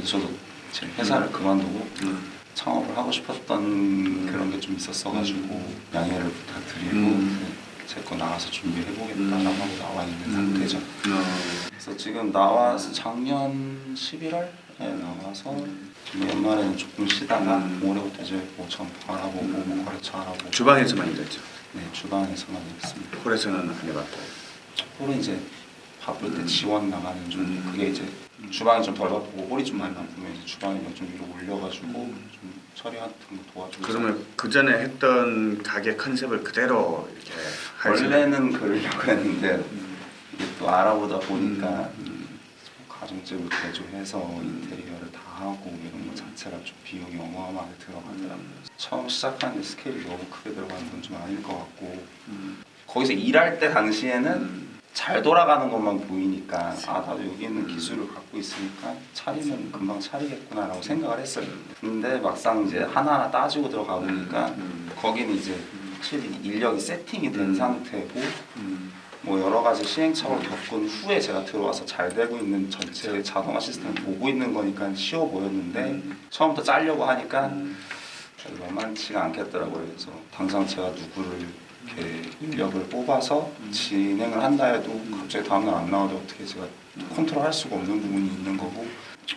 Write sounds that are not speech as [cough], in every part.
그래서 저도 제 회사를 그만두고 음. 창업을 하고 싶었던 그런 게 좀 있었어가지고 양해를 부탁드리고 음. 제거 나와서 준비해보겠다라고 하고 나와 있는 상태죠. 어. 그래서 지금 나와서 작년 11월에 나와서 좀 연말에는 조금 쉬다가 음. 올해부터 이제 뭐 점포 알아보고 뭐 거래처 알아보고 주방에서만 일했죠. 네 주방에서만 일했습니다. 홀에서는 안 해봤고. 홀은 이제 바쁠 때 지원 나가는 좀 음. 그게 이제 주방이 좀 덜 바쁘고 홀이 좀 많이 바쁘면 이제 주방이면 좀 위로 올려가지고 음. 좀 처리 같은 거 도와주고 그러면 그 전에 했던 가게 컨셉을 그대로 이렇게 원래는 그러려고 했는데 음. 이게 또 알아보다 보니까 음. 가정집을 개조해서 인테리어를 다 하고 이런 거 자체가 좀 비용이 어마어마하게 들어가더라고요. 처음 시작하는데 스케일이 너무 크게 들어가는 건 좀 아닐 것 같고 음. 거기서 일할 때 당시에는 음. 잘 돌아가는 것만 보이니까 아 나도 여기 있는 기술을 갖고 있으니까 차리면 금방 차리겠구나 라고 생각을 했어요. 근데 막상 이제 하나하나 따지고 들어가 보니까 음. 거기는 이제 확실히 인력이 세팅이 된 음. 상태고 음. 뭐 여러 가지 시행착오를 겪은 후에 제가 들어와서 잘 되고 있는 전체 자동화 시스템을 보고 있는 거니까 쉬워 보였는데 음. 처음부터 짜려고 하니까 음. 만만치가 않겠더라고요. 그래서 당장 제가 누구를 이렇게 인력을 뽑아서 진행을 한다 해도 갑자기 다음날 안 나와도 어떻게 제가 컨트롤할 수가 없는 부분이 있는 거고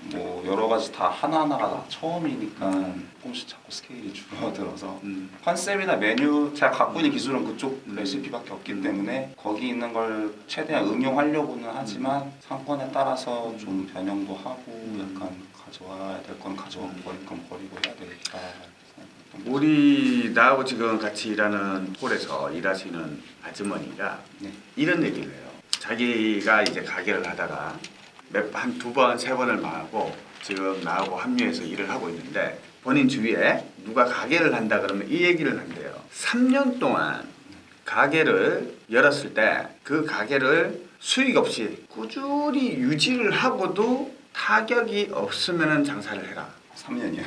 뭐 여러 가지 다 하나하나가 다 처음이니까 조금씩 자꾸 스케일이 줄어들어서 음. 컨셉이나 메뉴 제가 갖고 있는 기술은 그쪽 레시피밖에 없기 때문에 거기 있는 걸 최대한 응용하려고는 하지만 상권에 따라서 좀 변형도 하고 약간 가져와야 될 건 가져가고 버릴 건 버리고 해야 되겠다. 우리 나하고 지금 같이 일하는 홀에서 일하시는 아주머니가 네. 이런 얘기를 해요. 자기가 이제 가게를 하다가 한 두 번, 세 번을 망하고 지금 나하고 합류해서 일을 하고 있는데 본인 주위에 누가 가게를 한다 그러면 이 얘기를 한대요. 3년 동안 가게를 열었을 때 그 가게를 수익 없이 꾸준히 유지를 하고도 타격이 없으면 장사를 해라. 3년이요.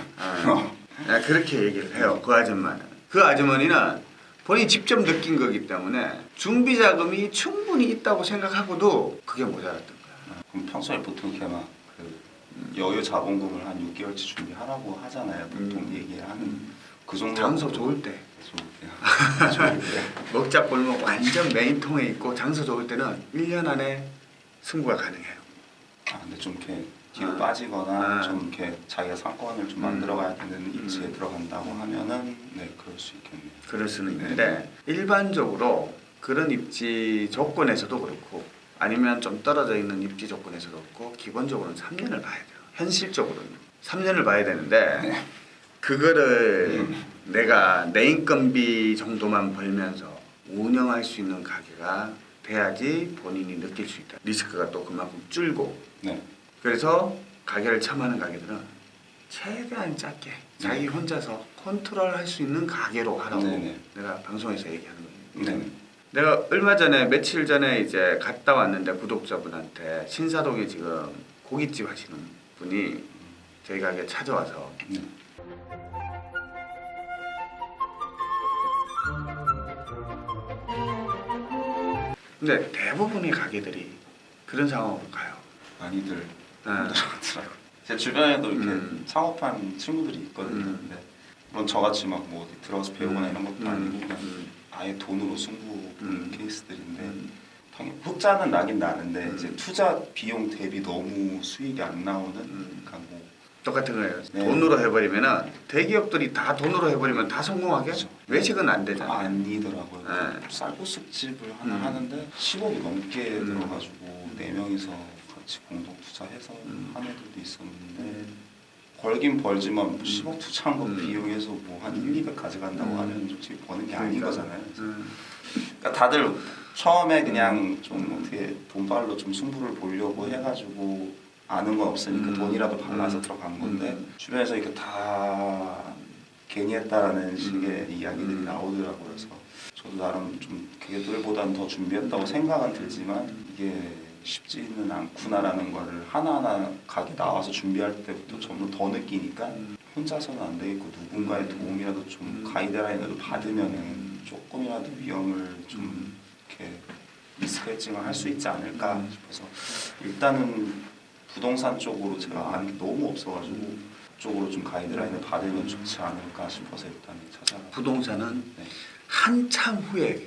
어. 아, 그렇게 얘기를 해요. 그 아줌마는. 그 아주머니는 본인이 직접 느낀 거기 때문에 준비 자금이 충분히 있다고 생각하고도 그게 모자랐던 거야. 그럼 평소에 보통 이렇게 막 그 여유 자본금을 한 6개월치 준비하라고 하잖아요. 보통 음. 얘기를 하는 그 정도 장소. 좋을 때. [laughs] 먹자 골목 완전 메인통에 있고 장소 좋을 때는 1년 안에 승부가 가능해요. 아 근데 좀 이렇게 뒤로 아. 빠지거나 아. 좀 이렇게 자기가 상권을 좀 음. 만들어가야 되는 음. 들어간다고 하면은 네 그럴 수 있겠네요. 그럴 수는 있는데 일반적으로 그런 입지 조건에서도 그렇고 아니면 좀 떨어져 있는 입지 조건에서도 그렇고 기본적으로는 3년을 봐야 돼요. 현실적으로는 3년을 봐야 되는데 [laughs] 그거를 내가 내 인건비 정도만 벌면서 운영할 수 있는 가게가 돼야지 본인이 느낄 수 있다. 리스크가 또 그만큼 줄고 네. 그래서 가게를 처음 하는 가게들은 최대한 작게 자기 혼자서 컨트롤할 수 있는 가게로 하라고 네네. 내가 방송에서 얘기하는 거예요. 네. 내가 얼마 전에 며칠 전에 이제 갔다 왔는데 구독자분한테 신사동에 지금 고깃집 하시는 분이 저희 가게 찾아와서 네. 근데 대부분의 가게들이 그런 상황으로 가요. 많이들 네. 힘들어하더라고요. 제 주변에도 이렇게 음. 창업한 친구들이 있거든요. 음. 근데 물론 저같이 막 뭐 들어가서 배우거나 이런 것도 음. 아니고 그냥 음. 아예 돈으로 승부 음. 케이스들인데 음. 당연히 흑자는 나긴 나는데 음. 이제 투자 비용 대비 너무 수익이 안 나오는 음. 그러니까 뭐 똑같은 거예요. 네. 돈으로 해버리면은 대기업들이 다 돈으로 해버리면 다 성공하게 그렇죠. 외식은 안 되잖아. 아니더라고요. 네. 쌀국수집을 하나 음. 하는데 10억이 넘게 음. 들어가지고 네 명이서 같이 공동 투자해서 음. 한 애들도 있었는데 벌긴 벌지만 10억 투자한 거 음. 비용해서 뭐 한 1, 200 가져간다고 음. 하면 솔직히 버는 게 아닌 그러니까. 거잖아요. 그래서 음. 그러니까 다들 처음에 그냥 좀 어떻게 돈발로 좀 승부를 보려고 해가지고 아는 건 없으니까 음. 돈이라도 발라서 음. 들어간 건데 음. 주변에서 이렇게 다 괜히 했다라는 식의 이야기들이 음. 나오더라고요. 그래서 저도 나름 좀 걔들보다는 더 준비했다고 생각은 들지만 이게 쉽지는 않구나라는 거를 하나하나 가게 나와서 준비할 때부터 점점 더 느끼니까 음. 혼자서는 안 되겠고 누군가의 도움이라도 좀 음. 가이드라인을 받으면은 음. 조금이라도 위험을 좀 이렇게 리스크 헤징을 할 수 있지 않을까 음. 싶어서 일단은 부동산 쪽으로 제가 아는 게 너무 없어가지고 그쪽으로 좀 가이드라인을 받으면 좋지 않을까 싶어서 일단 찾아가. 부동산은 네. 한참 후에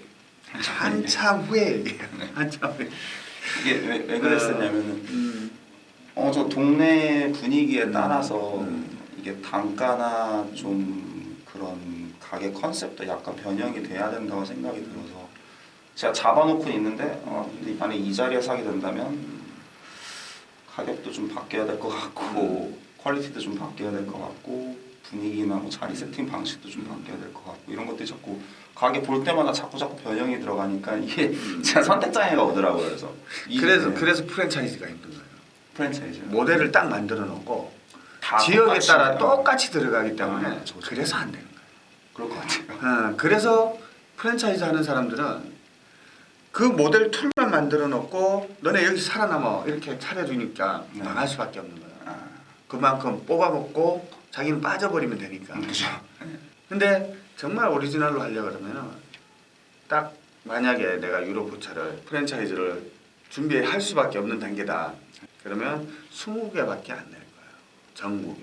한참 후에 얘기해요. 한참 후에. 이게 왜, 왜 그랬었냐면은 음. 어저 동네 분위기에 따라서 음. 이게 단가나 좀 그런 가게 컨셉도 약간 변형이 돼야 된다고 생각이 들어서 제가 잡아놓고 있는데 어 근데 만약 이 자리에 사게 된다면 가격도 좀 바뀌어야 될 것 같고 quality도 좀 바뀌어야 될 것 같고 분위기나 뭐 자리 세팅 방식도 좀 바뀌어야 될 것 같고 이런 것들이 자꾸 가게 볼 때마다 자꾸 자꾸 변형이 들어가니까 이게 제가 선택 장애가 오더라고요. 그래서 이- 그래서 네, 그래서 프랜차이즈가 힘든 거예요. 프랜차이즈 모델을 딱 만들어 놓고 다 지역에 따라. 똑같이 들어가기 때문에 아, 그래서 안 되는 그럴 것 같아요. 거예요. 어, 그래서 프랜차이즈 하는 사람들은 그 모델 툴만 만들어 놓고 너네 여기 살아남아 이렇게 차려주니까 네. 망할 수밖에 없는 거야. 아, 그만큼 뽑아먹고 자기는 빠져버리면 되니까. 그죠. 근데 정말 오리지널로 하려 그러면은 딱 만약에 내가 유로포차를 프랜차이즈를 준비할 수밖에 없는 단계다. 그러면 20개밖에 안 낼 거예요. 전국에.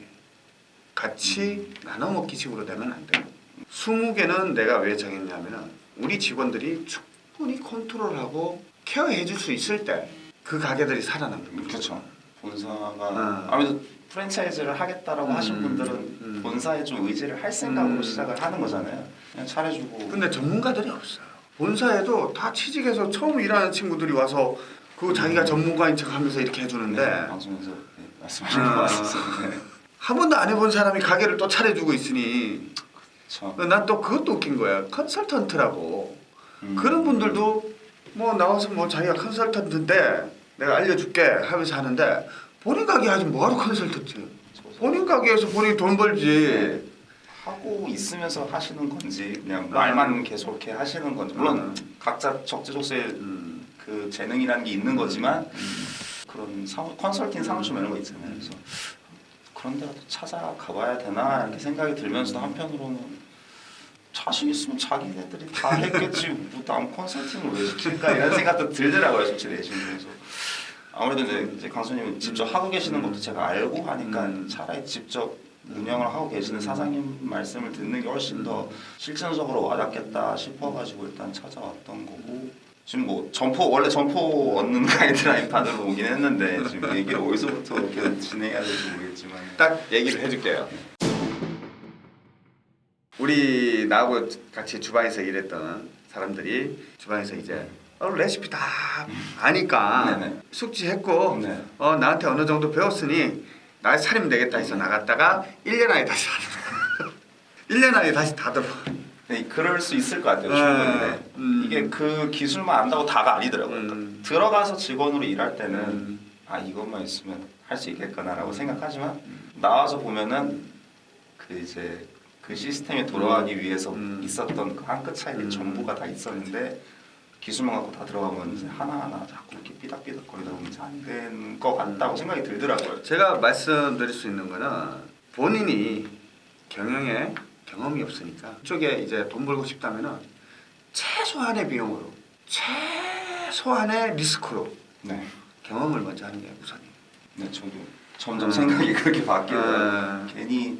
같이 나눠 먹기 식으로 되면 안 돼요. 20개는 내가 왜 정했냐면은 우리 직원들이 충분히 컨트롤하고 케어해 줄 수 있을 때 그 가게들이 살아남는 거죠. 그렇죠. 본사가 아. 아무래도 프랜차이즈를 하겠다라고 음, 하신 분들은 음. 본사에 좀 의지를 할 생각으로 음. 시작을 하는 거잖아요. 그냥 차려주고. 근데 전문가들이 없어요. 본사에도 다 취직해서 처음 일하는 친구들이 와서 그 자기가 전문가인 척하면서 이렇게 해주는데 네, 방송에서 네, 말씀하신 아. 것 같았어요. 네. 한 번도 안 해본 사람이 가게를 또 차려주고 있으니. 난 또 그것도 웃긴 거야. 컨설턴트라고 음. 그런 분들도 뭐 나와서 뭐 자기가 컨설턴트인데 내가 알려줄게 하면서 하는데 본인 가게 하지 뭐하러 컨설턴트? 본인 가게에서 본인 돈 벌지. 하고 있으면서 하시는 건지 그냥 아. 말만 계속 이렇게 하시는 건지 물론 음. 각자 적재적소에 음. 그 재능이라는 게 있는 거지만 음. 그런 사무, 컨설팅 사무실 이런 거 있잖아요. 그래서 그런 데라도 찾아가 봐야 되나 이렇게 생각이 들면서도 한편으로는 자신 있으면 자기네들이 다 했겠지 뭐남 컨설팅을 왜 시킬까 이런 생각도 들더라고요 솔직히 내심에서 아무래도 이제, 이제 강수님은 직접 하고 계시는 것도 제가 알고 하니까 음. 차라리 직접 운영을 하고 계시는 사장님 말씀을 듣는 게 훨씬 더 실천적으로 와닿겠다 싶어가지고 일단 찾아왔던 거고 지금 뭐 점포 원래 점포 얻는 [laughs] 가이드라인 판으로 오긴 했는데 지금 얘기를 어디서부터 이렇게 진행해야 될지 모르겠지만 딱 얘기를 해줄게요. 우리 나하고 같이 주방에서 일했던 사람들이 주방에서 이제 어, 레시피 다 아니까 네네. 숙지했고 네. 어, 나한테 어느 정도 배웠으니 나 차리면 되겠다 해서 나갔다가 1년 안에 다시 다 1년 [laughs] 안에 다시 다 들어. 네, 그럴 수 있을 것 같아요 네. 충분히 네. 음. 이게 그 기술만 안다고 다가 아니더라고요 음. 들어가서 직원으로 일할 때는 음. 아 이것만 있으면 할 수 있겠구나 라고 생각하지만 나와서 보면은 그 이제 그 시스템이 돌아가기 위해서 음. 있었던 그 한 끗 차이들이 음. 전부가 다 있었는데 기술만 갖고 다 들어가면 하나하나 자꾸 이렇게 삐딱삐딱거리다 보면 이제 안된것 같다고 생각이 들더라고요. 제가 말씀드릴 수 있는 거는 본인이 경영에 경험이 없으니까 그쪽에 이제 돈 벌고 싶다면은 최소한의 비용으로 최소한의 리스크로 네, 경험을 먼저 하는 게 우선이에요. 네 저도 점점 음. 생각이 [laughs] 그렇게 바뀌더라고요. 음. 괜히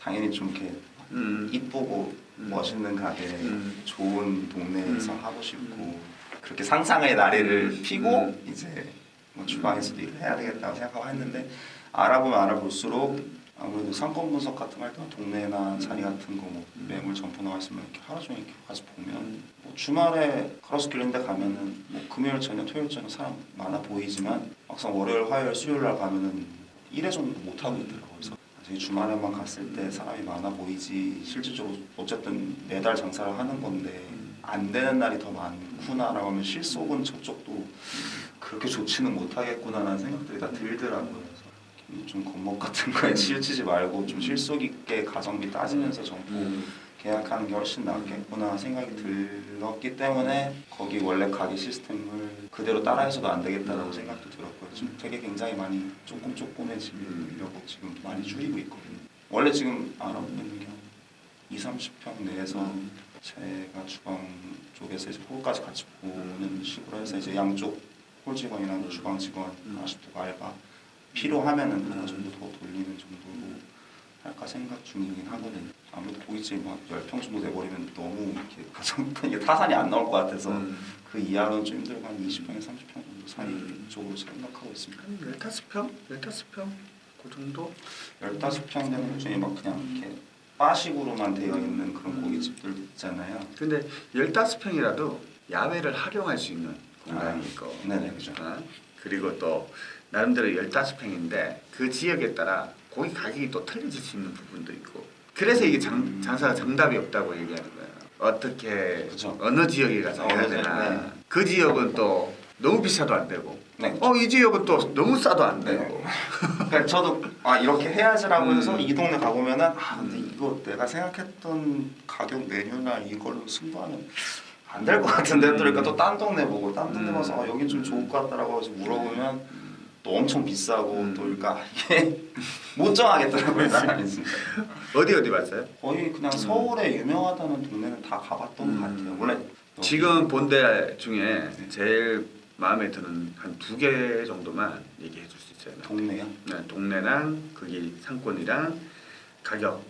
당연히 좀 이렇게 음. 이쁘고 음. 멋있는 가게, 음. 좋은 동네에서 음. 하고 싶고 그렇게 상상의 나래를 음. 피고 음. 이제 뭐 주방에서도 일을 해야 되겠다고 생각하고 했는데 알아보면 알아볼수록 아무래도 상권 분석 같은 거 할때 동네나 자리 같은 거 뭐 매물 점포 나와 있으면 이렇게 하루 종일 이렇게 가서 보면 뭐 주말에 있는 데 가면은 뭐 금요일 저녁 토요일 저녁 사람 많아 보이지만 막상 월요일 화요일 수요일 날 가면은 일회 정도 못 하고 있더라고요. 그래서 저희 주말에만 갔을 때 사람이 많아 보이지. 실질적으로 어쨌든 매달 장사를 하는 건데 안 되는 날이 더 많구나라고 하면 실속은 저쪽도 그렇게 좋지는 못하겠구나라는 생각들이 다 들더라고요. 좀 겁먹 같은 거에 치우치지 말고 좀 실속 있게 가성비 따지면서 정보 계약하는 게 훨씬 낫겠구나 생각이 들 었기 때문에 거기 원래 가게 시스템을 그대로 따라해서도 안 되겠다라고 생각도 들었고요. 지금 되게 굉장히 많이 조금 조금해지려고 지금 많이 줄이고 있거든요. 원래 지금 알아보고 있는 게 2, 30평 내에서 제가 주방 쪽에서 이제 홀까지 같이 보는 식으로 해서 이제 양쪽 홀 직원이랑 주방 직원, 음. 아쉽도 알바 필요하면은 하나 정도 더 돌리는 정도로 할까 생각 중이긴 하거든요. 아무래도 고깃집이 막 10평 정도 돼버리면 너무 이렇게 가정 [laughs] 이게 타산이 안 나올 것 같아서 음. 그 이하로는 좀 힘들고 한 20평에 30평 정도 사이 음. 쪽으로 생각하고 있습니다. 한 15평? 15평? 그 정도? 15평 되는 중에 막 그냥 이렇게 바식으로만 되어 있는 그런 고깃집들 있잖아요. 근데 15평이라도 야외를 활용할 수 있는 공간이 아, 네네, 그죠. 어? 그리고 또 나름대로 15평인데 그 지역에 따라 고기 가격이 또 틀려질 수 있는 부분도 있고 그래서 이게 장, 장사가 정답이 없다고 얘기하는 거예요 어떻게 그죠. 어느 지역에 가서 해야 되나 네. 그 지역은 또 너무 비싸도 안 되고 네. 어이 지역은 또 너무 싸도 안 네. 되고 [laughs] 그러니까 저도 아 이렇게 해야지라고 음. 해서 이 동네 가보면 은 아 근데 음. 이거 내가 생각했던 가격 메뉴나 이걸로 승부하면 안 될 것 같은데 또 그러니까 또 딴 동네 보고 딴 동네 음. 가서 아, 여긴 좀 좋을 것 같다라고 해서 물어보면 또 엄청 비싸고 음. 또 그러니까 이게 [laughs] 못 정하겠더라고요 사람이 진짜 어디 어디 봤어요? 거의 그냥 서울에 유명하다는 동네는 다 가봤던 음. 것 같아요 원래 지금 본 데 중에 제일 마음에 드는 한 두 개 정도만 얘기해 줄 수 있어요. 동네요 네, 동네랑 거기 상권이랑 가격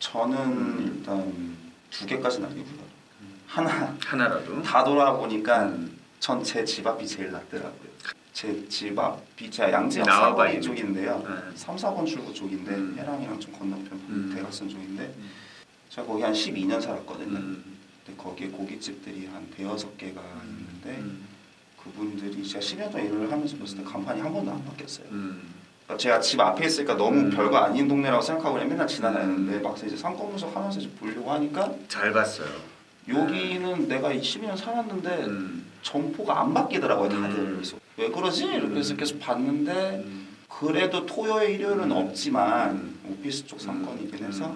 저는 음. 일단 두 개까지는 아니고요 하나 하나라도 다 돌아보니까 음. 전제 집 앞이 제일 낫더라고요. 제 집 앞이 제가 양재역 나와봐 사거리 있는. 쪽인데요. 네. 3, 4번 출구 쪽인데 음. 해랑이랑 좀 건너편 음. 대각선 쪽인데 음. 제가 거기 한 12년 살았거든요. 음. 근데 거기에 고깃집들이 한 대여섯 개가 있는데 음. 그분들이 제가 10년 동안 일을 하면서 봤을 때 간판이 한 번도 안 바뀌었어요. 음. 그러니까 제가 집 앞에 있으니까 너무 음. 별거 아닌 동네라고 생각하고 그냥 맨날 지나다녔는데 막상 이제 상권 분석 하면서 이제 보려고 하니까 잘 봤어요. 여기는 내가 12년 살았는데 음. 점포가 안 바뀌더라고요 다들 음. 왜 그러지? 이렇게 해서 음. 계속 봤는데 음. 그래도 토요일 일요일은 없지만 음. 오피스 쪽 상권이긴 음. 해서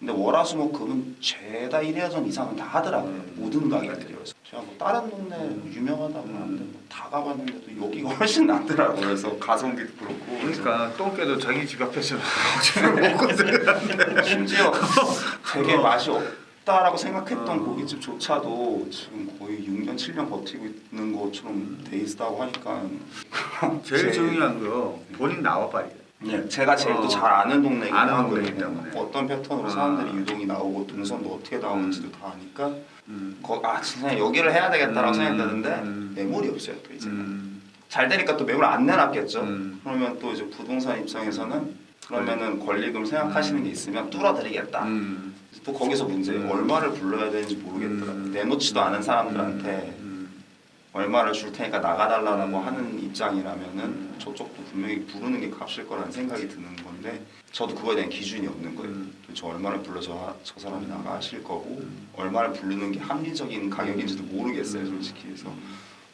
근데 월화수목금은 죄다 1회전 이상은 다 하더라고요 음. 모든 가게들이 그래서 제가 뭐 다른 동네 음. 유명하다고 음. 하는데 뭐 다 가봤는데도 여기가 훨씬 낫더라고요 그래서 가성비도 그렇고 그러니까 똥개도 자기 집 앞에서 [laughs] 먹거든. [laughs] 심지어 되게 맛이 없 다라고 생각했던 어. 고깃집조차도 지금 거의 6년 7년 버티고 있는 것처럼 돼 있다고 하니까 [laughs] 제일 제- 중요한 거 본인 나와봐요. 네, 제가 제일 또 어. 잘 아는 동네이긴 아는. 동네이기 때문에. 어떤 패턴으로 아. 사람들이 유동이 나오고 동선도 어떻게 나오는지도 다 아니까 음. 거, 아 진짜 여기를 해야 되겠다라고 음. 생각했는데 음. 매물이 없어요 또 이제 음. 잘 되니까 또 매물 안 내놨겠죠. 음. 그러면 또 이제 부동산 입장에서는 그러면은 권리금 생각하시는 게 있으면 뚫어드리겠다. 음. 또 거기서 문제 음. 얼마를 불러야 되는지 모르겠더라고. 음. 내놓지도 않은 사람들한테 음. 얼마를 줄 테니까 나가달라고 음. 하는 입장이라면은 음. 저쪽도 분명히 부르는 게 값일 거라는 생각이 드는 건데 저도 그거에 대한 기준이 없는 거예요. 음. 저 얼마를 불러서 저 사람이 나가실 거고 음. 얼마를 부르는 게 합리적인 가격인지도 모르겠어요, 음. 솔직히. 그래서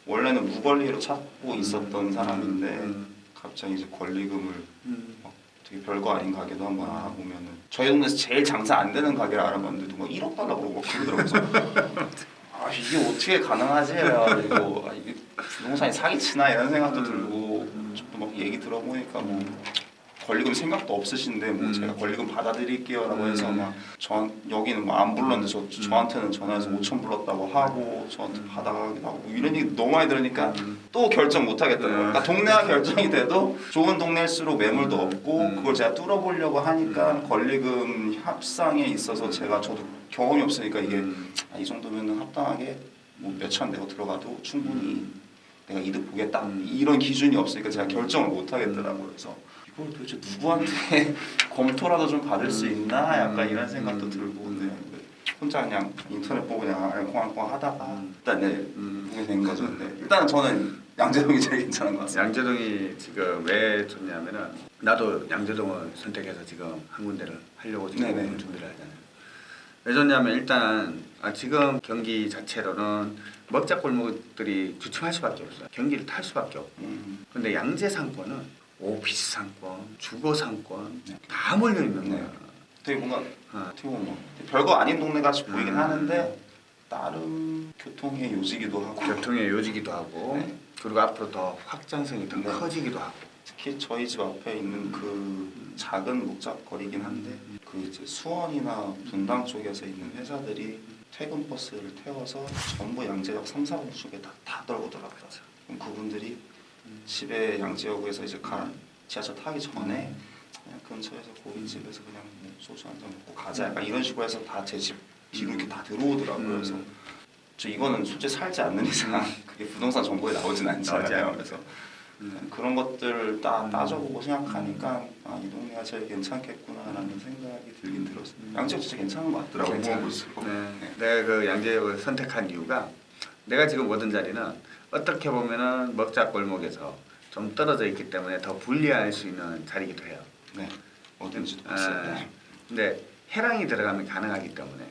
원래는 무권리로 찾고 있었던 사람인데 음. 갑자기 이제 권리금을 음. 되게 별거 아닌 가게도 한번 알아보면은 저희 동네에서 제일 장사 안 되는 가게를 알아봤는데 누가 1억 달러 그러고 막 그러더라고요. [laughs] 아 이게 어떻게 가능하지? 그래가지고 아, 이게 부동산이 사기치나 이런 생각도 음. 들고 또막 얘기 들어보니까 뭐 권리금 생각도 없으신데 뭐 음. 제가 권리금 받아드릴게요라고 해서 음. 막저 여기는 뭐 안 불렀는데 저 음. 저한테는 전화해서 5천 불렀다고 하고 저한테 받아가기도 하고 뭐 이런 얘기 너무 많이 들으니까 음. 또 결정 못 하겠더라고요. 음. 그러니까 동네가 [laughs] 결정이 돼도 좋은 동네일수록 매물도 음. 없고 음. 그걸 제가 뚫어보려고 하니까 권리금 협상에 있어서 제가 저도 경험이 없으니까 이게 음. 아, 이 정도면 합당하게 뭐 몇천 내고 들어가도 충분히 내가 이득 보겠다 이런 기준이 없으니까 제가 결정을 못 하겠더라고요. 그래서 이걸 도대체 누구한테 [laughs] 검토라도 좀 받을 수 있나 약간 이런 생각도 들고 근데 혼자 그냥 인터넷 보고 그냥 알콩알콩 하다가 일단 네 음. 보게 된 거죠. 근데 일단은 저는 양재동이 제일 괜찮은 것 같습니다. 양재동이 지금 왜 좋냐면은 나도 양재동을 선택해서 지금 한 군데를 하려고 지금 네네. 준비를 하잖아요. 왜 좋냐면 일단 아, 지금 경기 자체로는 먹자 골목들이 주춤할 수밖에 없어요. 경기를 탈 수밖에 없고. 음, 근데 양재 상권은 오피스 상권, 주거 상권 네. 다 몰려 있는 네. 거야. 되게 뭔가 어. 어떻게 보면 뭐 별거 아닌 동네 같이 보이긴 음. 하는데 나름 교통의 요지기도 하고 교통의 요지기도 하고 네. 그리고 앞으로 더 확장성이 더 네. 커지기도 하고. 특히 저희 집 앞에 있는 그 작은 목작거리긴 한데 그 이제 수원이나 분당 쪽에서 있는 회사들이 퇴근 버스를 태워서 전부 양재역 3, 4번 쪽에 다, 다 떨고더라고요. 그럼 그분들이 집에 양재역에서 이제 가 지하철 타기 전에 그냥 근처에서 고깃집에서 그냥 뭐 소주 한 잔 먹고 가자 약간 이런 식으로 해서 다 제 집 뒤로 이렇게 다 들어오더라고요. 음. 그래서 저 이거는 솔직히 살지 않는 이상 [laughs] 그게 부동산 정보에 나오진 않잖아요. 그래서 음. 그런 것들을 딱 따져보고 생각하니까 아, 이 동네가 제일 괜찮겠구나라는 생각이 들긴 들었어요. 양지역 진짜 괜찮은 것 같더라고요. 볼수록. 네. 내가 그 양재역을 선택한 이유가 내가 지금 오던 자리는 어떻게 보면은 먹자 골목에서 좀 떨어져 있기 때문에 더 불리할 수 있는 자리이기도 해요. 네. 어딘지도 아. 네. 근데 해랑이 들어가면 가능하기 때문에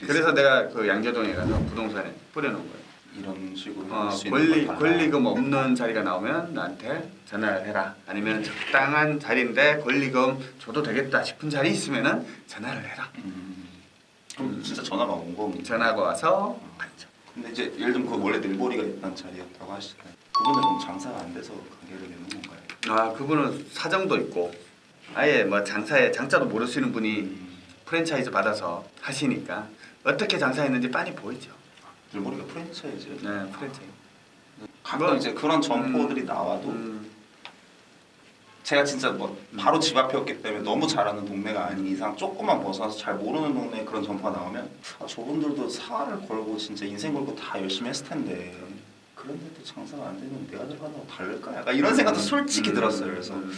그래서 내가 그 양재동에 가서 부동산에 뿌려놓은 거예요. 이런 식으로 어, 권리. 권리금 없는 자리가 나오면 나한테 전화를 해라. 아니면 적당한 자리인데 권리금 줘도 되겠다 싶은 자리 있으면은 전화를 해라. 음, 그럼 진짜 전화가 온 겁니다. 전화가 와서 앉죠. 근데 이제 예를 들면 그 원래 늘보리가 있던 자리였다고 하시잖아요. 그분은 그럼 장사가 안 돼서 가게를 내는 건가요? 아 그분은 사정도 있고 아예 뭐 장사에 장자도 모르시는 분이 음, 프랜차이즈 받아서 하시니까 어떻게 장사했는지 빤히 보이죠. 늘보리가 프랜차이즈. 네 프랜차이즈. 가끔 뭐, 이제 그런 점포들이 나와도 음, 제가 진짜 뭐 바로 집 앞이었기 때문에 너무 잘하는 동네가 아닌 이상 조금만 벗어나서 잘 모르는 동네에 그런 점포가 나오면 아, 저분들도 사활을 걸고 진짜 인생 걸고 다 열심히 했을 텐데 그런데도 장사가 안 되면 내가 들어간다고 다를까? 약간 이런 생각도 솔직히 음, 들었어요. 그래서 음,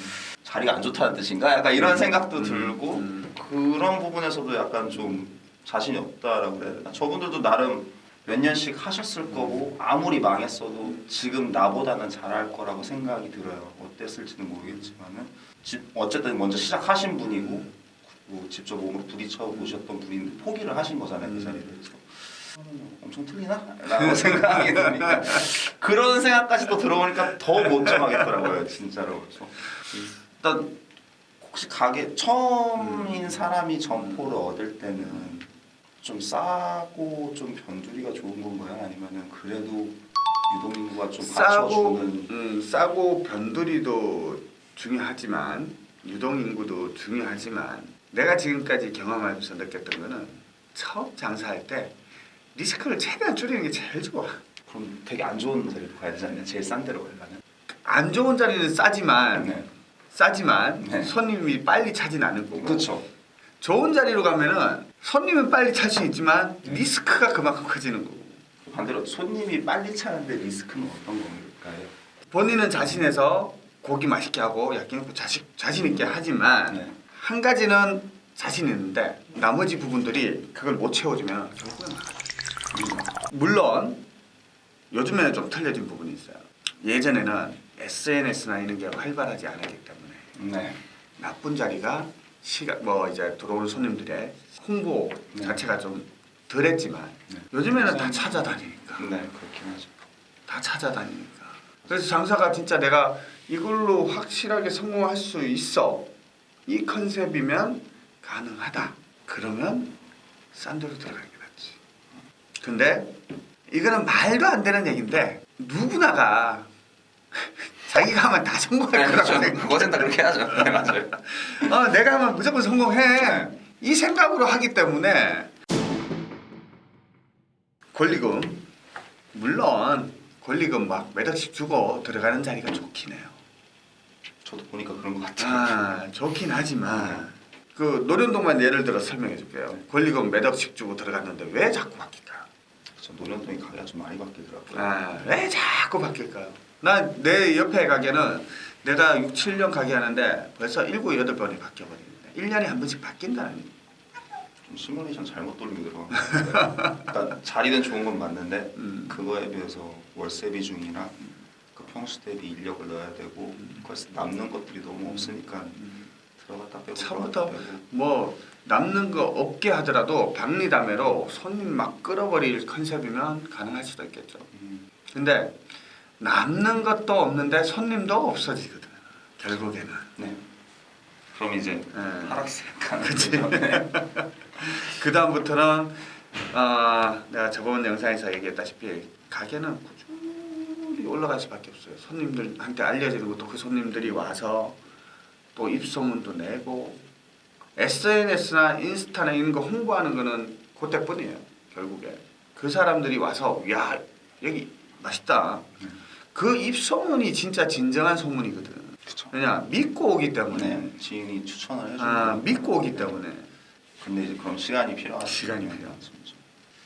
자리가 안 좋다는 뜻인가? 약간 이런 생각도 음, 들고 음. 그런 부분에서도 약간 좀 자신이 없다라고 해야 되나? 저분들도 나름 몇 년씩 하셨을 거고 아무리 망했어도 지금 나보다는 잘할 거라고 생각이 들어요. 어땠을지는 모르겠지만은 집 어쨌든 먼저 시작하신 분이고 그리고 직접 몸으로 부딪혀 보셨던 분인데 포기를 하신 거잖아요 그 음, 엄청 틀리나? 라고 [laughs] 생각이 드니까 그런 생각까지 또 들어보니까 더 못 정하겠더라고요 진짜로 그래서 일단 혹시 가게 처음인 사람이 점포를 얻을 때는 좀 싸고 좀 변두리가 좋은 건가요? 아니면은 그래도 유동인구가 좀 싸고 받쳐주는 음, 싸고 변두리도 중요하지만 유동 인구도 중요하지만 내가 지금까지 경험하면서 느꼈던 거는 처음 장사할 때 리스크를 최대한 줄이는 게 제일 좋아. 그럼 되게 안 좋은 자리로 가야 않나요? 제일 싼 데로 가려면 안 좋은 자리는 싸지만 네. 싸지만 네. 손님이 빨리 차진 않을 거고 그렇죠 좋은 자리로 가면은 손님은 빨리 찰 수 있지만 리스크가 그만큼 커지는 거고 반대로 손님이 빨리 차는데 리스크는 어떤 건가요? 본인은 자신해서 고기 맛있게 하고 야끼니쿠 자식 자신 있게 하지만 네. 한 가지는 자신 있는데 나머지 부분들이 그걸 못 채워주면 결국은. 물론 요즘에는 좀 틀려진 부분이 있어요. 예전에는 SNS나 이런 게 활발하지 않았기 때문에 네. 나쁜 자리가 시각 뭐 이제 들어오는 손님들의 홍보 네. 자체가 좀 덜했지만 네. 요즘에는 다 찾아다니니까. 네 그렇긴 하죠. 다 찾아다니니까. 그래서 장사가 진짜 내가 이걸로 확실하게 성공할 수 있어. 이 컨셉이면 가능하다. 그러면 싼 데로 들어가는 게 낫지. 근데 이거는 말도 안 되는 얘기인데 누구나가 자기가 하면 다 성공할 네, 거라고 그렇죠. 생각 그것은 다 그렇게 하죠 네 맞아요 어, 내가 하면 무조건 성공해. 이 생각으로 하기 때문에 권리금 물론 권리금 막몇 억씩 주고 들어가는 자리가 좋긴 해요. 저도 보니까 그런 것 같아요 아 좋긴 하지만 그 노련동만 예를 들어 설명해 줄게요. 권리금 몇 억씩 주고 들어갔는데 왜 자꾸 바뀔까요? 저 노년동이 가게가 좀 많이 바뀌더라고요 아 왜 자꾸 바뀔까요? 난내 옆에 가게는 내가 6, 7년 가게 하는데 벌써 7, 8번이 바뀌어버리는데 1년에 한 번씩 바뀐다는 얘기. 좀 시뮬레이션 잘못 돌리고 들어간 그러니까 자리는 좋은 건 맞는데 음. 그거에 비해서 월세 비중이나 그 평수 대비 인력을 넣어야 되고 그래서 남는 것들이 너무 없으니까 들어갔다 빼고 처음부터 뭐 남는 거 없게 하더라도 박리담회로 손님 막 끌어버릴 컨셉이면 가능할 수도 있겠죠. 음, 근데 남는 것도 없는데 손님도 없어지거든. 결국에는. 네. 그럼 이제 예. 하락세 그치. 네. [laughs] 그 다음부터는 어, 내가 저번 영상에서 얘기했다시피 가게는 꾸준히 올라갈 수밖에 없어요. 손님들한테 알려지는 것도 그 손님들이 와서 또 입소문도 내고 SNS나 인스타나 이런 거 홍보하는 거는 그때뿐이에요. 결국에 그 사람들이 와서 야 여기 맛있다. 그 입소문이 진짜 진정한 소문이거든. 그쵸. 왜냐 믿고 오기 때문에 네, 지인이 추천을 해주고 아 믿고 오기 때문에 근데 이제 그럼 시간이 필요하죠. 시간이 필요하죠. 진짜.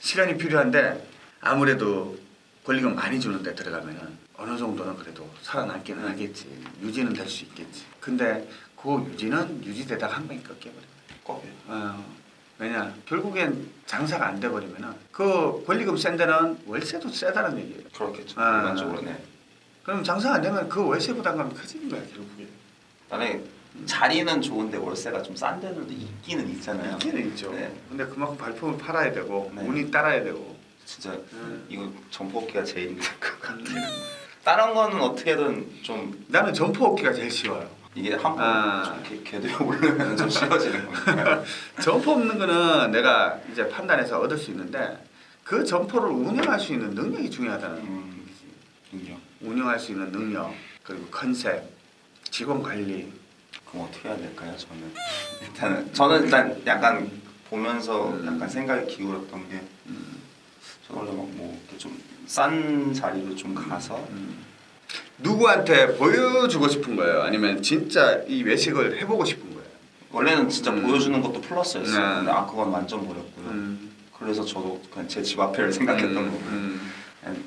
시간이 필요한데 아무래도 권리금 많이 주는데 들어가면은 어느 정도는 그래도 살아남기는 하겠지 유지는 될 수 있겠지 근데 그 유지는 유지되다가 한 방에 꺾여버려 꺾여요. 어, 왜냐 결국엔 장사가 안 돼버리면은 그 권리금 센 데는 월세도 세다는 얘기예요 그렇겠죠. 아. 일반적으로 네. 그럼 장사가 안 되면 그 월세 부담감이 커지는 거야 결국에 만약에 자리는 좋은데 월세가 좀 싼 데들도 있기는 있잖아요. 있기는 있죠 네. 근데 그만큼 발품을 팔아야 되고 네. 운이 따라야 되고 진짜 음. 이거 점포업계가 제일 힘들 것 같아요. 다른 거는 어떻게든 좀 나는 점포 업기가 제일 쉬워요 이게 한번 아. 궤도에 오르면 좀 쉬워지는 [laughs] 거예요. 점포 없는 거는 내가 이제 판단해서 얻을 수 있는데 그 점포를 운영할 수 있는 능력이 중요하다는 음, 인정. 운영할 수 있는 능력 그리고 컨셉 직원 관리 그럼 어떻게 해야 될까요? 저는 일단은 저는 일단 약간 보면서 음. 약간 생각이 기울었던 게저 는 원래 막뭐 이렇게 좀싼 자리로 좀 가서 음. 누구한테 보여주고 싶은 거예요 아니면 진짜 이 외식을 해보고 싶은 거예요 원래는 진짜 음. 보여주는 것도 플러스였어요. 네. 근데 아 그건 완전 버렸고요. 음. 그래서 저도 그냥 제 집 앞에를 생각했던 음, 거고 음.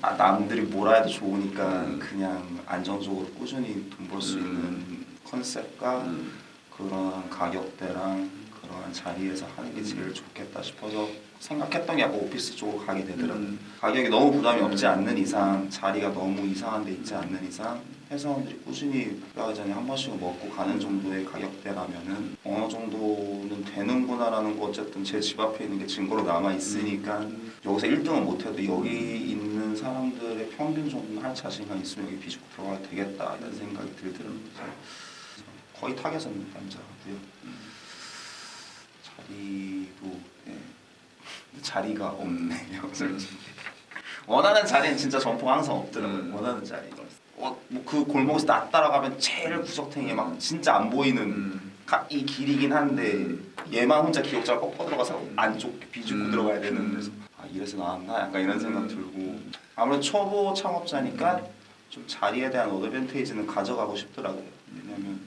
아, 남들이 뭐라 해도 좋으니까 음. 그냥 안정적으로 꾸준히 돈 벌수 음. 있는 컨셉과 음. 그런 가격대랑 그러한 자리에서 하는 게 음. 제일 좋겠다 싶어서 생각했던 게 약간 오피스 쪽으로 가게 되더라고요. 음. 가격이 너무 부담이 없지 음. 않는 이상 자리가 너무 이상한 데 있지 않는 이상 회사원들이 꾸준히 휴가 전에 한 번씩은 먹고 가는 정도의 가격대라면은 어느 정도는 되는구나라는 거 어쨌든 제 집 앞에 있는 게 증거로 남아 있으니까 음. 여기서 1등은 못해도 여기 있는 사람들의 평균 정도는 할 자신감 있으면 여기 비집고 들어가야 되겠다 이런 생각이 들더라고요. 그래서 거의 타겟은 남자고요. 자리도 예. 자리가 없네요. 솔직히. [laughs] 원하는 자리는 진짜 점포 항상 없더라고요. 음. 원하는 자리. 어, 뭐그 골목에서 나 따라가면 제일 구석탱이에 막 진짜 안 보이는 음. 가- 이 길이긴 한데 음. 얘만 혼자 기역자가 꺾어 들어가서 안쪽 비집고 음. 들어가야 되는 음. 데서 아 이래서 나왔나 약간 이런 생각 음. 들고 아무래도 초보 창업자니까 좀 자리에 대한 어드밴테이지는 가져가고 싶더라고요. 왜냐면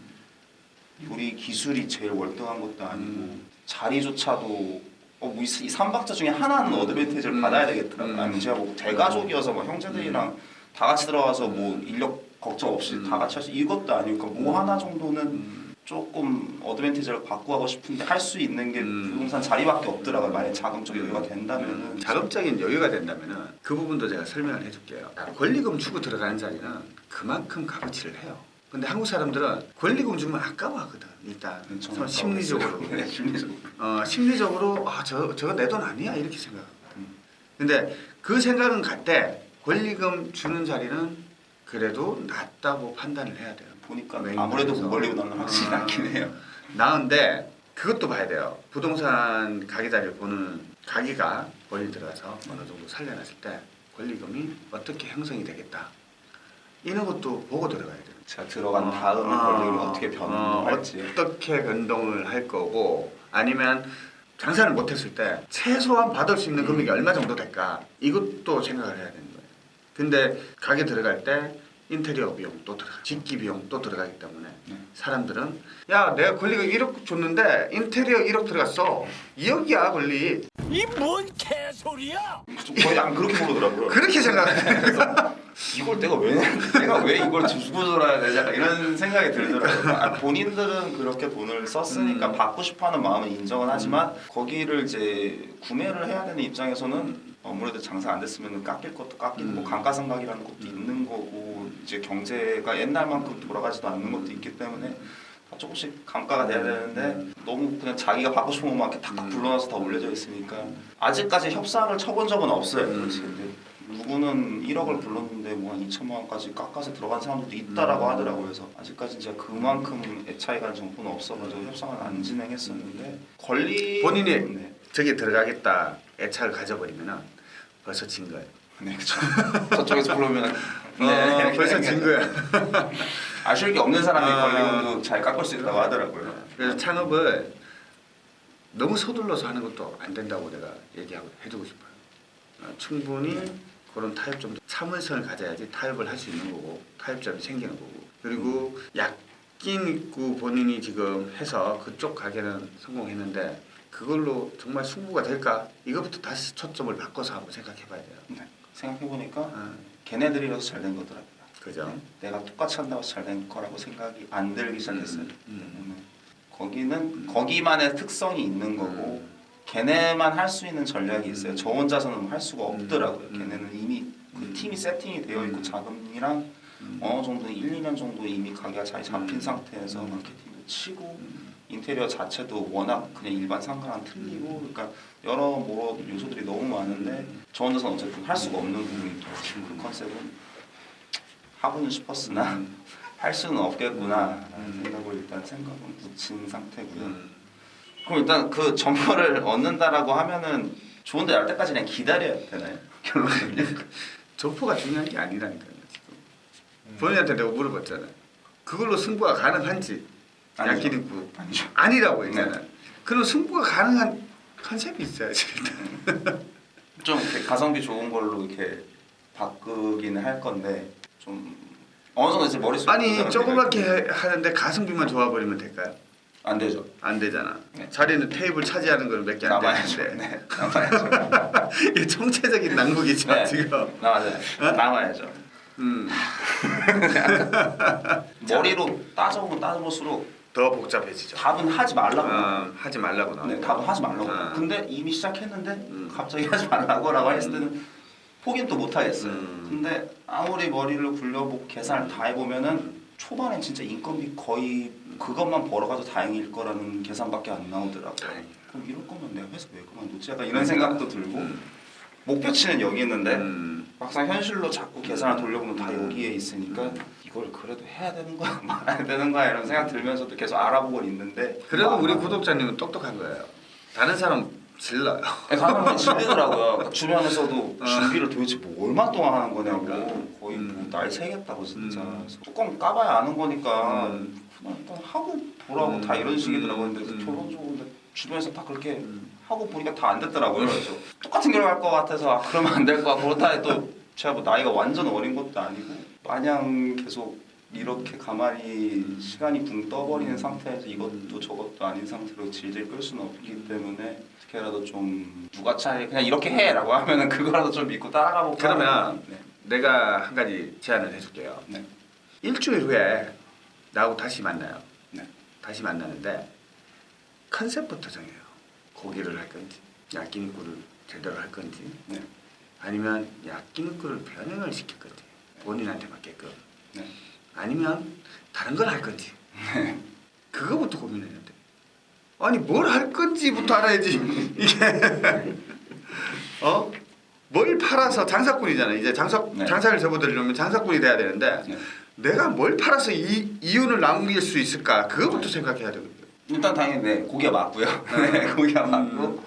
요리 기술이 제일 월등한 것도 아니고 음. 자리조차도 어, 뭐이 이 삼박자 중에 하나는 어드밴테이지를 음. 받아야 되겠더라고요. 음. 아니면 제가 뭐 대가족이어서 막 형제들이랑 다 같이 들어가서 뭐 인력 걱정 없이 음. 다 같이 할 수 이것도 아니고 뭐 하나 정도는 음. 조금 어드밴티지를 갖고 하고 싶은데 할 수 있는 게 음. 부동산 자리밖에 없더라고요. 만약 자금적 여유가 된다면은 자금적인 여유가 된다면은 그 부분도 제가 설명을 해줄게요. 권리금 주고 들어가는 자리는 그만큼 값어치를 해요. 근데 한국 사람들은 권리금 주면 아까워하거든. 일단 서 심리적으로, [laughs] 네, 심리적으로. 어, 심리적으로 아 저 저거 내 돈 아니야 이렇게 생각하거든. 음. 근데 그 생각은 갈때 권리금 주는 자리는 그래도 낫다고 판단을 해야 돼요. 보니까 아무래도 쪽에서. 무벌리보다는 확실히 아. 낫긴 해요. 나은데 그것도 봐야 돼요. 부동산 가게 자리를 보는 가게가 권리 들어가서 어느 정도 살려놨을 때 권리금이 어떻게 형성이 되겠다. 이런 것도 보고 들어가야 돼요. 제가 들어간 어, 다음에 어, 권리금이 어떻게 변할지. 어떻게 변동을 할 거고 아니면 장사를 못했을 때 최소한 받을 수 있는 금액이 얼마 정도 될까 이것도 생각을 해야 되는 거예요. 근데 가게 들어갈 때 인테리어 비용 또 들어가, 집기 비용 또 들어가기 때문에 네. 사람들은 야 내가 권리금 1억 줬는데 인테리어 1억 들어갔어 2억이야 권리 이 뭔 개소리야! 좀 거의 안 그렇게 보더라고요. 그렇게 생각해 [laughs] 이걸 내가 왜 내가 왜 이걸 주고 들어야 되지? 약간 이런 생각이 들더라고요. 아, 본인들은 그렇게 돈을 썼으니까 음. 받고 싶어하는 마음은 인정은 하지만 거기를 이제 구매를 해야 되는 입장에서는 아무래도 장사 안 됐으면 깎일 것도 깎이는 뭐 음. 감가상각이라는 것도 있는 거고 이제 경제가 옛날만큼 돌아가지도 않는 것도 있기 때문에 다 조금씩 감가가 돼야 되는데 너무 그냥 자기가 받고 싶은 것만 이렇게 탁탁 음. 불러놔서 다 올려져 있으니까 아직까지 협상을 쳐본 적은 없어요. 음. 그렇지. 근데 누구는 1억을 불렀는데 뭐 한 2천만 원까지 깎아서 들어간 사람들도 있다라고 음. 하더라고요. 그래서 아직까지 제가 그만큼 애차이 간 정보는 없어가지고 협상을 안 진행했었는데 권리 본인이 네, 저기 들어가겠다 애착을 가져버리면 벌써 진 거예요 네 그렇죠. 저쪽에서 부르면 어, 벌써 진 거야 [laughs] 아쉬울 게 없는 사람이 아. 권리금도 잘 깎을 수 있다고 하더라고요. 그래서 창업을 너무 서둘러서 하는 것도 안 된다고 내가 얘기하고 해주고 싶어요. 어, 충분히 그런 타협점도 참을성을 가져야지 타협을 할 수 있는 거고 타협점이 생기는 거고 그리고 야끼니쿠 본인이 지금 해서 그쪽 가게는 성공했는데 그걸로 정말 승부가 될까? 이거부터 다시 초점을 바꿔서 한번 생각해 봐야 돼요. 네. 생각해보니까 아, 걔네들이라서 잘 된 거더라고요. 그죠? 내가 똑같이 한다고 잘 된 거라고 생각이 안 들기 시작했어요. 음, 음. 때문에 거기는 거기만의 특성이 있는 거고 음. 걔네만 할 수 있는 전략이 있어요. 저 혼자서는 할 수가 음. 없더라고요. 음. 걔네는 이미 그 음. 팀이 세팅이 되어 있고 음. 자금이랑 음. 어느 정도 1, 2년 정도 이미 가게가 잘 잡힌 음. 상태에서 음. 마케팅도 치고 음. 인테리어 자체도 워낙 그냥 일반 상가랑 틀리고 그러니까 여러 뭐 요소들이 너무 많은데 저 혼자서는 어쨌든 할 수가 없는 부분이. 지금 그 컨셉은 하고는 싶었으나 음. [laughs] 할 수는 없겠구나라는 음. 생각을 일단 생각은 붙인 상태고요. 음. 그럼 일단 그 점퍼를 [laughs] 얻는다라고 하면은 좋은데 날 때까지 그냥 기다려야 되나요? [laughs] 결론은요? 점포가 중요한 게 아니라니까요 지금 본인한테 내가 물어봤잖아요 그걸로 승부가 가능한지 아니죠. 야끼니쿠 아니죠. 아니라고 했잖아요 그럼 승부가 가능한 컨셉이 있어야지 [laughs] 좀 이렇게 가성비 좋은 걸로 이렇게 바꾸기는 할 건데 좀 어느 정도 이제 머릿속에 아니 해- 하는데 가성비만 좋아버리면 될까요? 안 되죠. 안 되잖아 네. 자리는 테이블 차지하는 걸 몇 개 안. 되는데 네, 남아야죠. [laughs] 이게 총체적인 난국이죠 네. 지금 남아야죠. 남아야죠. 음, [laughs] 머리로 따져보면 따져볼수록 더 복잡해지죠 답은 하지 말라고. 어, 하지 말라고 나와 네, 답은 하지 말라고. 아. 근데 이미 시작했는데 음. 갑자기 하지 말라고라고 했을 때는 포기는 또 못 하겠어요. 음. 근데 아무리 머리를 굴려보고 계산을 다 해보면은 초반에 진짜 인건비 거의 그것만 벌어가도 다행일 거라는 계산밖에 안 나오더라고요. 그럼 이럴 거면 내가 회사 왜 그만두지? 약간 이런 생각도 들고 음. 목표치는 여기 있는데 음. 막상 현실로 자꾸 계산을 돌려보면 다 음. 여기에 있으니까 이걸 그래도 해야 되는 거야 [laughs] 말아야 되는 거야 이런 생각 들면서도 계속 알아보고 있는데 그래도 뭐 우리 안 구독자님은 똑똑한 거예요 다른 사람 질러요 사람들이 질리더라고요. [laughs] 그러니까 주변에서도 어. 준비를 도대체 뭐 얼마 동안 하는 거냐고 그러니까. 거의 음. 뭐날 새겠다고 진짜 음. 뚜껑 까봐야 아는 거니까 음. 그냥 일단 하고 보라고 음. 다 이런 식이더라고요. 근데 음. 결론적으로 근데 주변에서 다 그렇게 음. 하고 보니까 다 안 됐더라고요. 그래서 똑같은 결과 할것 같아서 아, 그러면 안 될 것 같고 그렇다 해도 제가 뭐 나이가 완전 어린 것도 아니고 마냥 계속 이렇게 가만히 시간이 붕 떠버리는 상태에서 이것도 저것도 아닌 상태로 질질 끌 수는 없기 때문에 어떻게라도 좀 누가 차라리 그냥 이렇게 해라고 하면은 그거라도 좀 믿고 따라가 볼까 그러면 네. 내가 한 가지 제안을 해줄게요 네. 일주일 후에 나하고 다시 만나요 네. 다시 만나는데 컨셉부터 정해요 고기를 할 건지 야끼니쿠를 제대로 할 건지 네. 아니면 야끼니쿠를 변형을 시킬 건지 본인한테 맞게끔 네. 아니면 다른 걸 할 건지 [laughs] 그거부터 고민해야 돼. 아니 뭘 할 건지부터 알아야지 [laughs] 이게 [laughs] 어? 뭘 팔아서 장사꾼이잖아 이제 장사 네. 장사를 접어들려면 장사꾼이 돼야 되는데 네. 내가 뭘 팔아서 이 이윤을 남길 수 있을까 그거부터 생각해야 되거든. 일단 당연히 네 고기가 맞고요. 네, [laughs] 고기가 맞고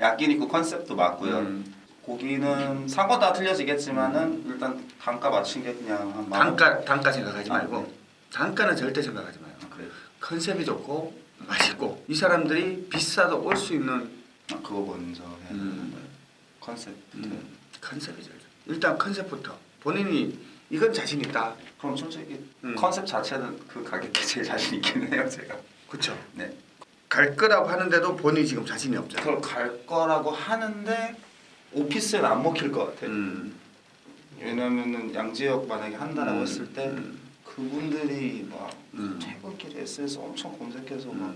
야끼니쿠 컨셉도 맞고요. 음. 고기는 상권 다 틀려지겠지만은 일단 단가 맞춘 게 그냥 한? 단가 단가 생각하지 아, 말고 네. 단가는 절대 생각하지 마요. 아, 그래요? 컨셉이 좋고 맛있고 이 사람들이 비싸도 올 수 있는 아, 그거 먼저 해야 되는 음. 컨셉. 음, 컨셉이 제일 좋아. 일단 컨셉부터 본인이 이건 자신 있다. 그럼 솔직히 음. 컨셉 자체는 그 가격에 제일 자신 있긴 해요 제가. 그렇죠. 네. 갈 거라고 하는데도 본인이 지금 자신이 없잖아. 그걸 갈 거라고 하는데 오피스엔 안 먹힐 것 같아요. 음. 왜냐면은 양지역 만약에 한다라고 음. 했을 때 음. 그분들이 막 음. 퇴근길에 SS 엄청 검색해서 막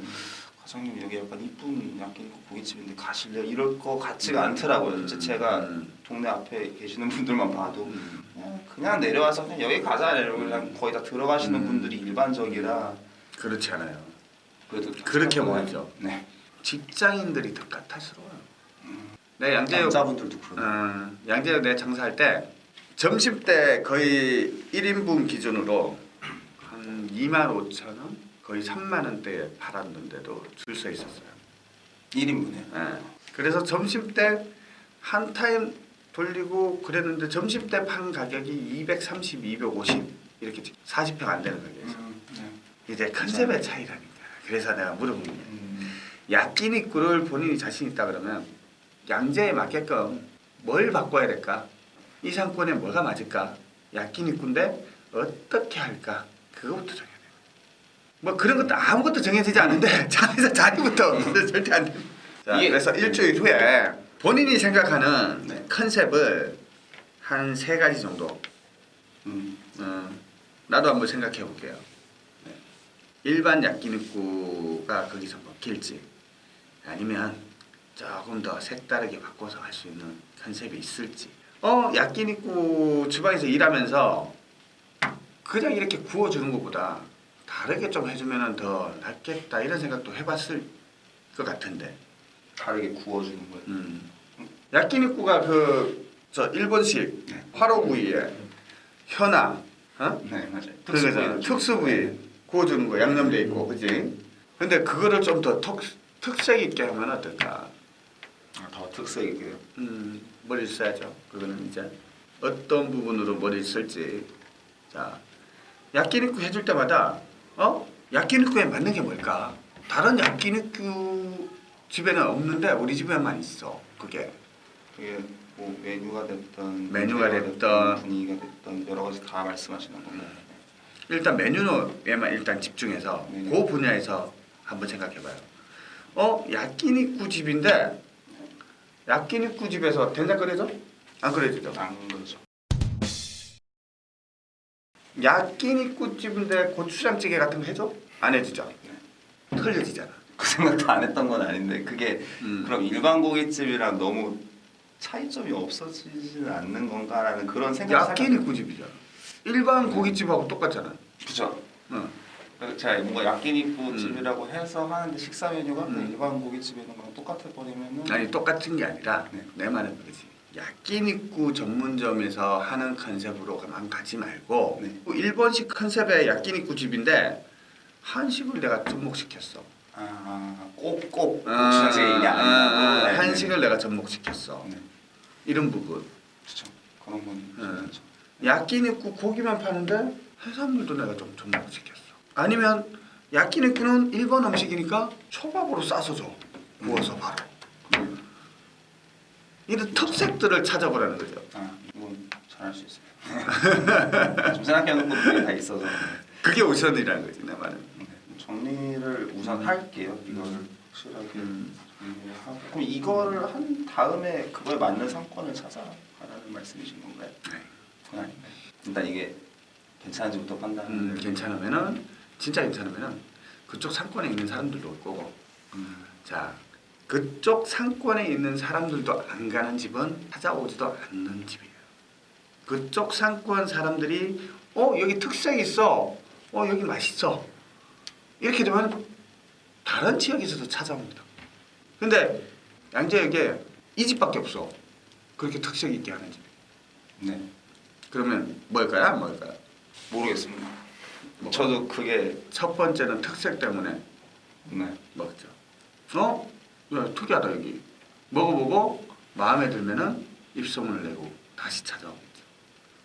음. 과장님 여기 약간 이쁜 야끼니쿠 고깃집인데 가실래요? 이럴 거 같지가 않더라고요. 이제 제가 음. 동네 앞에 계시는 분들만 봐도 음. 그냥, 그냥 내려와서 그냥 여기 가자 이러고 그냥 거의 다 들어가시는 음. 분들이 일반적이라 그렇지 않아요. 그래도 그렇게 모이죠. 네. 직장인들이 더 까탈스러워요. 내가 양재역 남자분들도 그러네. 어, 양재역 내 장사할 때 점심 때 거의 1인분 기준으로 한 2만 5천 원, 거의 3만 원대에 팔았는데도 줄 서 있었어요. 1인분에. 예. 그래서 점심 때 한 타임 돌리고 그랬는데 점심 때 판 가격이 230, 250 이렇게 40평 안 되는 가격에서 음, 네. 이제 컨셉의 차이라니까. 그래서 내가 물어본 거예요. 음, 야끼니꾸를 본인이 자신 있다 그러면 양재에 맞게끔 뭘 바꿔야 될까? 이 상권에 뭐가 맞을까? 야끼니꾸인데 어떻게 할까? 그거부터 정해야 돼요. 뭐 그런 것도 아무것도 정해지지 않은데 [laughs] 자리에서 자리부터 [laughs] 절대 안 돼. 자, 이게- 그래서 일주일 후에 본인이 생각하는 네. 컨셉을 한 세 가지 정도 음, 어, 나도 한번 생각해 볼게요. 네. 일반 야끼니쿠가 거기서 먹힐지 아니면 조금 더 색다르게 바꿔서 할 수 있는 컨셉이 있을지. 어 야끼니쿠 주방에서 일하면서 그냥 이렇게 구워주는 것보다 다르게 좀 해주면 더 낫겠다 이런 생각도 해봤을 것 같은데. 다르게 구워주는 거예요. 음. 야끼니쿠가 그 저 일본식 네. 화로구이에 현아, 어? 네 맞아요. 그거잖아. 특수 부위 구워주는 거 양념돼 있고, 그지? 근데 그거를 좀 더 특색 있게 하면 어떨까? 아, 더 특색 있게요. 음, 머리를 써야죠. 그거는 이제 어떤 부분으로 머리를 쓸지. 자, 야끼니쿠 해줄 때마다 어? 야끼니쿠에 맞는 게 뭘까? 다른 야끼니쿠 집에는 없는데 우리 집에만 있어. 그게. 그게 뭐 메뉴가 됐던 메뉴가 됐던. 분위기가 됐던 여러 가지 다 말씀하시는 건가요? 일단 메뉴에만 일단 집중해서 네네. 그 분야에서 한번 생각해봐요. 어 야끼니쿠 집인데 야끼니쿠 집에서 된장 끓여줘? 안 끓여주죠. 안 그러죠. 야끼니쿠 집인데 고추장찌개 같은 거 해줘? 안 해주죠. 네. 틀려지잖아. 그 생각도 안 했던 건 아닌데 그게 음. 그럼 일반 고깃집이랑 너무 차이점이 없어지지는 않는 건가라는 그런 생각. 야끼니쿠 집이잖아. 일반 고깃집하고 똑같잖아. 그죠. 응. 그래서 제가 뭔가 야끼니쿠 음. 집이라고 해서 하는데 식사 메뉴가 그 음. 일반 고깃집에 있는 거랑 똑같아 버리면은 아니 똑같은 게 아니라 네. 내 말은 그거지. 야 끼니쿠 전문점에서 하는 컨셉으로만 가지 말고 네. 그 일본식 컨셉의 야끼니쿠 집인데 한식을 내가 접목시켰어. 아, 꼭꼭 아, 이게 아니라 아, 네, 한식을 내가 접목시켰어. 네. 이런 부분. 그렇죠. 그런 건 네. 야끼니쿠 고기만 파는데 해산물도 내가 좀 접목시켰어. 아니면 야끼니쿠는 일본 음식이니까 초밥으로 싸서 줘. 구워서 바로. 음. 이런 특색들을 찾아보라는 거죠. 아, 이건 잘할 수 있어요. [laughs] 좀 생각해놓은 것들이 다 있어서 그게 우선이라는 거지 내 말은. 네. 정리를 우선 할게요. 이거를 확실하게 음. 정리를 하고 그럼 이거를 한 다음에 그거에 맞는 상권을 찾아가라는 말씀이신 건가요? 네. 그건 아닌가요? 일단 이게 괜찮은지부터 판단을 음, 괜찮으면은 진짜 괜찮으면은 그쪽 상권에 있는 사람들도 올 거고 음, 자 그쪽 상권에 있는 사람들도 안 가는 집은 찾아오지도 않는 집이에요. 그쪽 상권 사람들이 어 여기 특색 있어, 어 여기 맛있어 이렇게 되면 다른 지역에서도 찾아옵니다. 근데 양재역에 이 집밖에 없어. 그렇게 특색 있게 하는 집. 네 그러면 뭘까요? 뭘까요? 모르겠습니다. 뭐? 저도 그게 첫 번째는 특색 때문에 네 먹죠. 어? 야 특이하다 여기. 먹어보고 마음에 들면은 입소문을 내고 다시 찾아오겠죠.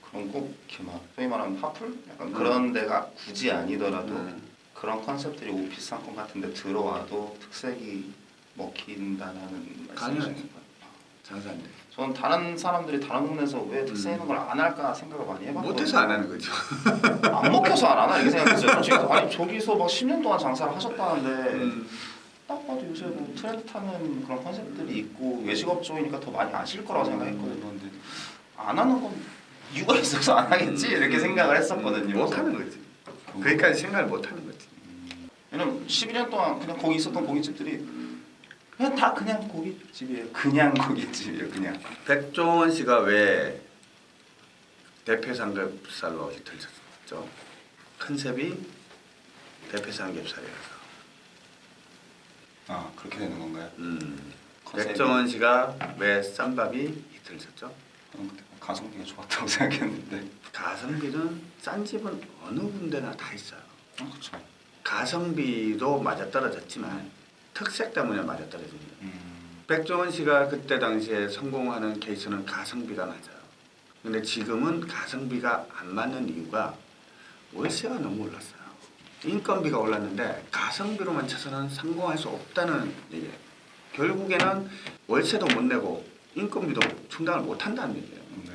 그럼 꼭 이렇게 막 소위 말하는 하플 약간 음. 그런 데가 굳이 아니더라도 음. 그런 컨셉들이 오피스 상권 같은 데 들어와도 특색이 먹힌다는 말씀이신 당연하지. 건가요? 장사 안 돼. 저는 다른 사람들이 다른 동네에서 왜 특색 음. 있는 걸 안 할까 생각을 많이 해봤거든요. 못해서 안 하는 거죠. 안 먹혀서 안 하나 이렇게 생각했어요. 솔직히 [laughs] 아니 저기서 막 10년 동안 장사를 하셨다는데 음. 딱 봐도 요새 뭐 트렌드 타는 그런 컨셉들이 있고 외식업 쪽이니까 더 많이 아실 거라고 생각했거든요. 근데 안 하는 건 이유가 있어서 안 하겠지 이렇게 생각을 했었거든요. 못 하는 거지. 거기까지 생각을 못 하는 거지. 왜냐면 12년 동안 그냥 거기 있었던 고깃집들이 그냥 다 그냥 고깃집이에요. 그냥 고깃집이에요. 그냥. 백종원 씨가 왜 대패 삼겹살로 히트를 쳤죠? 컨셉이 대패 삼겹살이라서. 아 그렇게 되는 건가요? 음. 컨셉이? 백종원 씨가 왜 쌈밥이 히트를 쳤죠? 가성비가 좋았다고 [laughs] 생각했는데. 가성비는 싼 집은 어느 군데나 다 있어요. 아 그렇죠. 가성비도 맞아떨어졌지만 특색 때문에 맞아떨어집니다. 음, 백종원 씨가 그때 당시에 성공하는 케이스는 가성비가 맞아요. 근데 지금은 가성비가 안 맞는 이유가 월세가 너무 올랐어요. 인건비가 올랐는데 가성비로만 쳐서는 성공할 수 없다는 얘기예요. 결국에는 월세도 못 내고 인건비도 충당을 못 한다는 얘기예요. 네.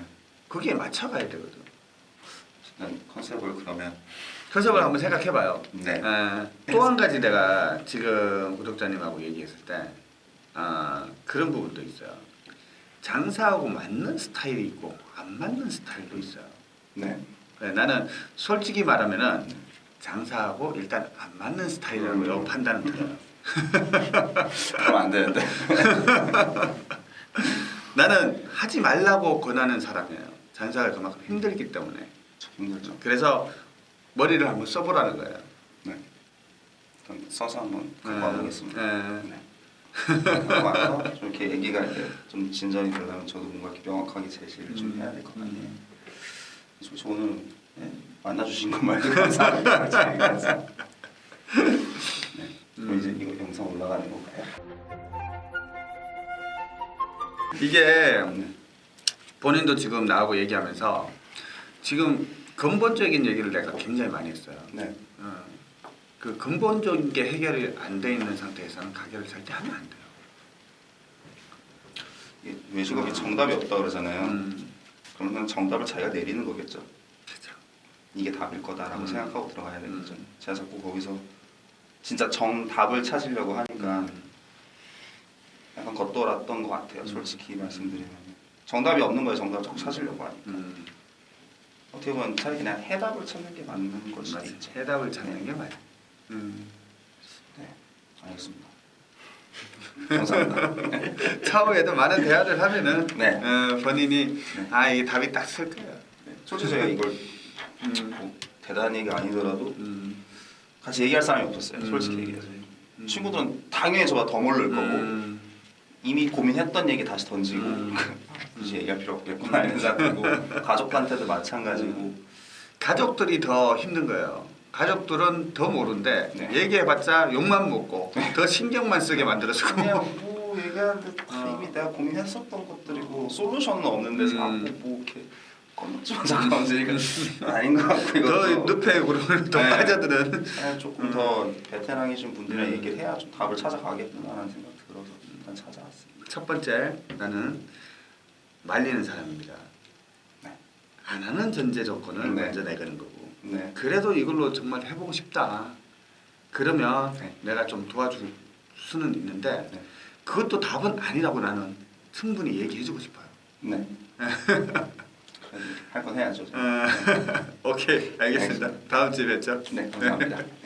거기에 맞춰가야 되거든. 컨셉을 그러면 해석을 한번 생각해봐요. 네. 또 한 가지 내가 지금 구독자님하고 얘기했을 때 아, 그런 부분도 있어요. 장사하고 맞는 스타일이 있고 안 맞는 스타일도 있어요. 네. 그래, 나는 솔직히 말하면은 장사하고 일단 안 맞는 스타일이라고 요 판단은 들어요. 그러면 안 되는데. [laughs] 나는 하지 말라고 권하는 사람이에요. 장사가 그만큼 힘들기 때문에. 힘들죠. 그래서 머리를 한번 써보라는 거예요. 네. 써서 한번 네. 갖고 와보겠습니다. 네. 네. 와서 좀 이렇게 얘기가 이제 좀 진전이 되려면 저도 뭔가 이렇게 명확하게 제시를 좀 해야 될 것 같네요. 음. 솔직히 오늘 네, 만나주신 것만도 감사합니다. 저희가. 네. 이제 이거 영상 올라가는 건가요? 이게 네. 본인도 지금 나하고 얘기하면서 지금 근본적인 얘기를 내가 굉장히 많이 했어요. 네. 어, 그 근본적인 게 해결이 안 돼 있는 상태에서는 가게를 절대 하면 안 돼요. 외식업이 정답이 없다 그러잖아요. 음, 그러면 정답을 자기가 내리는 거겠죠. 이게 답일 거다라고 음. 생각하고 들어가야 되겠죠. 음. 제가 자꾸 거기서 진짜 정답을 찾으려고 하니까 음. 약간 겉돌았던 것 같아요. 음. 솔직히 말씀드리면 정답이 없는 거에 정답을 자꾸 찾으려고 하니까 음, 어떻게 보면 차라리 그냥 해답을 찾는 게 맞는 걸 수도. 있죠. 해답을 찾는 게 맞아. 음. 네, 알겠습니다. [laughs] 감사합니다. [laughs] 차후에도 많은 대화를 하면은 네. 어, 본인이 네. 아 이게 답이 딱 쓸 거예요. 네, 솔직히 제가 이걸 음. 뭐 대단히가 아니더라도 음. 같이 얘기할 사람이 없었어요. 음. 솔직히 얘기해서 음. 친구들은 당연히 저보다 더 모를 거고 음. 이미 고민했던 얘기 다시 던지고 음. [laughs] 굳이 얘기할 필요 없겠구나 이런 생각이고 [laughs] 가족한테도 마찬가지고 가족들이 더 힘든 거예요. 가족들은 더 모른데 네. 얘기해봤자 욕만 먹고 더 신경만 쓰게 만들어주고 그냥 뭐 얘기하는데 다 어. 이미 내가 고민했었던 것들이고 솔루션은 없는데 자꾸 음. 뭐 이렇게 건너뛰면 잠깐 얹으니까 아닌 것 같고 더 이것도 늪에 그러면 더 네. 빠져드는 아, 조금 음. 더 베테랑이신 분들이랑 음. 얘기를 해야 좀 답을 찾아가겠구나라는 생각 들어서 일단 찾아왔습니다. 첫 번째 나는 말리는 사람입니다. 네. 안 하는 전제 조건을 네. 먼저 내거는 거고 네. 그래도 이걸로 정말 해보고 싶다. 그러면 네. 내가 좀 도와줄 수는 있는데 네. 그것도 답은 아니라고 나는 충분히 얘기해주고 싶어요. 네. [laughs] 할 건 해야죠. 어, [laughs] 오케이 알겠습니다. 다음 주에 뵙죠. 네, 감사합니다. 네. [laughs]